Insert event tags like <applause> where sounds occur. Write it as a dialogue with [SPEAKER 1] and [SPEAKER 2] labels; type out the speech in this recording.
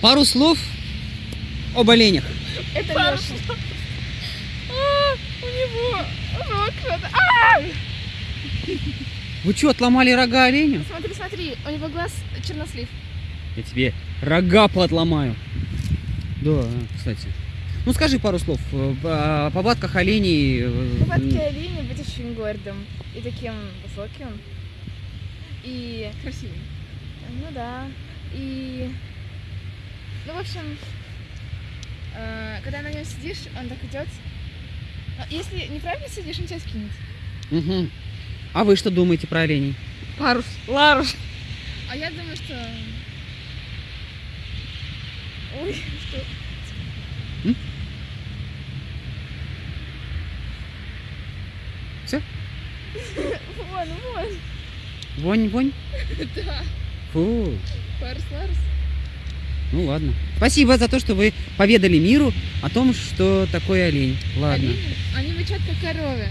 [SPEAKER 1] Пару слов об оленях.
[SPEAKER 2] Это
[SPEAKER 3] Пару
[SPEAKER 2] Леша.
[SPEAKER 3] А, у него рог. А!
[SPEAKER 1] Вы что, отломали рога оленю?
[SPEAKER 2] Смотри, смотри, у него глаз чернослив.
[SPEAKER 1] Я тебе рога поотломаю. Да, кстати. Ну скажи пару слов э, о повадках оленей. э,
[SPEAKER 2] Повадки оленя быть очень гордым и таким высоким. И,
[SPEAKER 3] Красивый.
[SPEAKER 2] ну да, и, в общем, э, когда на нем сидишь, он так идет. А Если неправильно сидишь, он тебя скинет.
[SPEAKER 1] Мгм. А вы что думаете про оленей?
[SPEAKER 3] Парус. Ларуш.
[SPEAKER 2] А я думаю, что... Ой, что...
[SPEAKER 1] М? Всё? <laughs>
[SPEAKER 2] Вон, вон.
[SPEAKER 1] Вонь, вонь? <laughs>
[SPEAKER 2] Да,
[SPEAKER 1] Фу.
[SPEAKER 2] Парус Ларус.
[SPEAKER 1] Ну ладно. Спасибо за то, что вы поведали миру о том, что такое олень. Ладно.
[SPEAKER 2] Олени, они мычат как коровы.